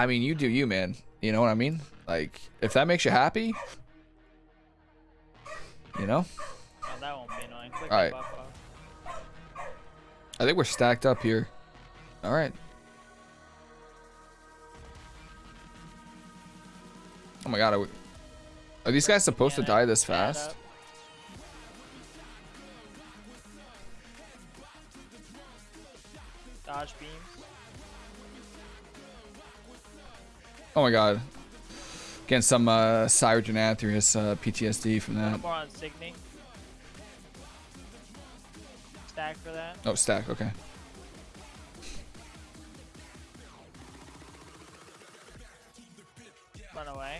I mean, you do you, man. You know what I mean? Like, if that makes you happy, you know? Oh, that won't be annoying. Click All the right. buff off. I think we're stacked up here. All right. Oh my god, are, we, are these guys supposed to die this fast? Dodge beams. Oh my god. Getting some uh, Sire Denathrius uh, PTSD from that. more on Signe. Stack for that. Oh, stack, okay. Run away.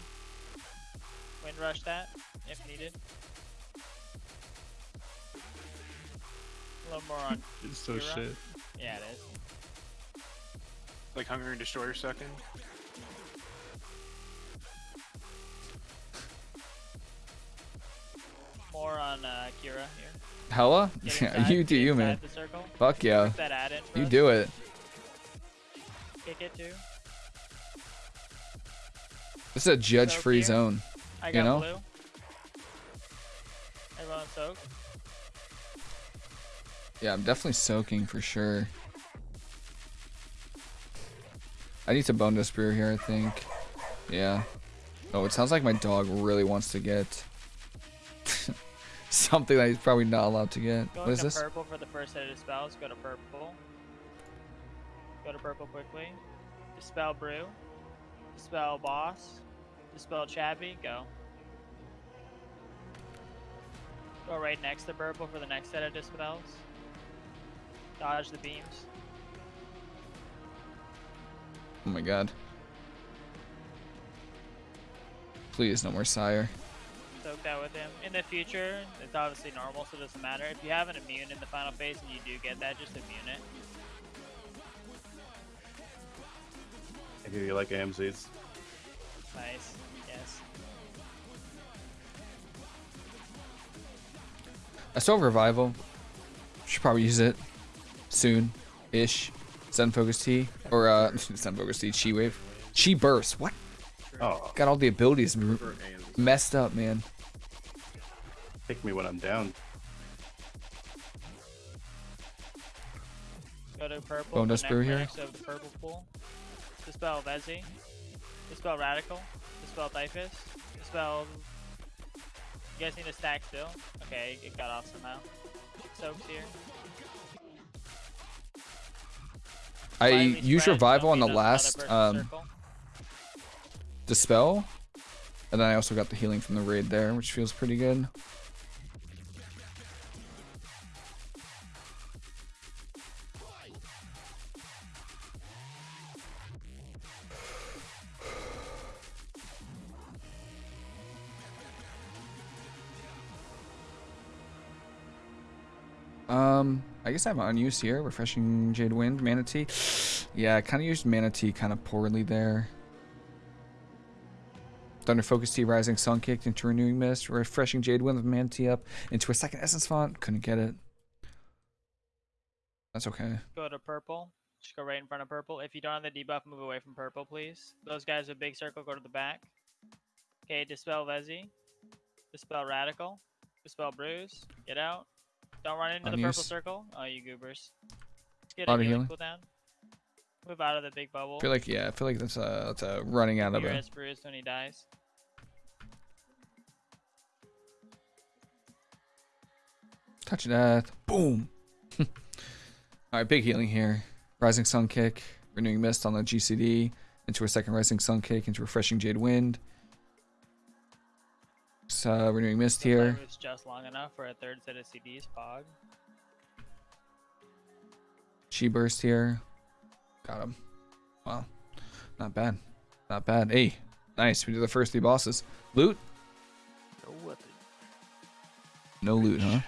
Wind rush that if needed. A little more on. It's so Kyra? shit. Yeah, it is. Like Hungry Destroyer second. More on uh, Kyra here. Hella? Inside, you do you, man. Fuck yeah. That ad in You us. do it. Kick it too. This is a judge-free zone. I You know? blue. Everyone soak. Yeah, I'm definitely soaking for sure. I need to Bonedust Brew here, I think. Yeah. Oh, it sounds like my dog really wants to get something that he's probably not allowed to get. Go What is to this? purple for the first set of spells. Go to purple. Go to purple quickly. Dispel brew. Dispel boss. Dispel chabby. Go. Go right next to purple for the next set of dispels. Dodge the beams. Oh my god. Please, no more sire. Soak that with him. In the future, it's obviously normal, so it doesn't matter. If you have an immune in the final phase and you do get that, just immune it. I hear you like AMZs. Nice. Yes. I still have revival. Should probably use it soon ish. Sun Focus T. Or, uh, Sun Focus T, Chi Wave. Chi Burst. What? Oh, Got all the abilities m- for AMZs. messed up, man. Pick me when I'm down. Go to purple. Bone the Dust Brew here? next of the purple pool. Dispel Vezi. Dispel Radical. Dispel Typhus. Dispel. You guys need to stack still? Okay, it got off somehow. Soaks here. I Slightly use spread, revival on the last um, dispel, and then I also got the healing from the raid there, which feels pretty good. Um, I guess I have an unused here. Refreshing Jade Wind, Mana Tea. Yeah, I kind of used Mana Tea kind of poorly there. Thunder Focus Tea, Rising Sun kicked into Renewing Mist, Refreshing Jade Wind with Mana Tea up into a second Essence Font. Couldn't get it. That's okay. Go to purple. Just go right in front of purple. If you don't have the debuff, move away from purple, please. Those guys with big circle, go to the back. Okay, dispel Vezi. Dispel Radical. Dispel Bruise. Get out. Don't run into the purple circle. Oh, you goobers. Let's get a healing healing. cooldown. Move out of the big bubble. I feel like yeah, I feel like that's a that's a running out of uh, a. is bruised when he dies. Touch death. Boom. All right, big healing here. Rising Sun kick, renewing mist on the GCD into a second Rising Sun kick into refreshing Jade Wind. Just, uh, renewing mist The here. flavor is just long enough for a third set of CDs. Fog. Chi burst here. Got him. Wow. Not bad. Not bad. Hey, nice. We did the first three bosses. Loot? No weapon. No loot, huh? Ooh.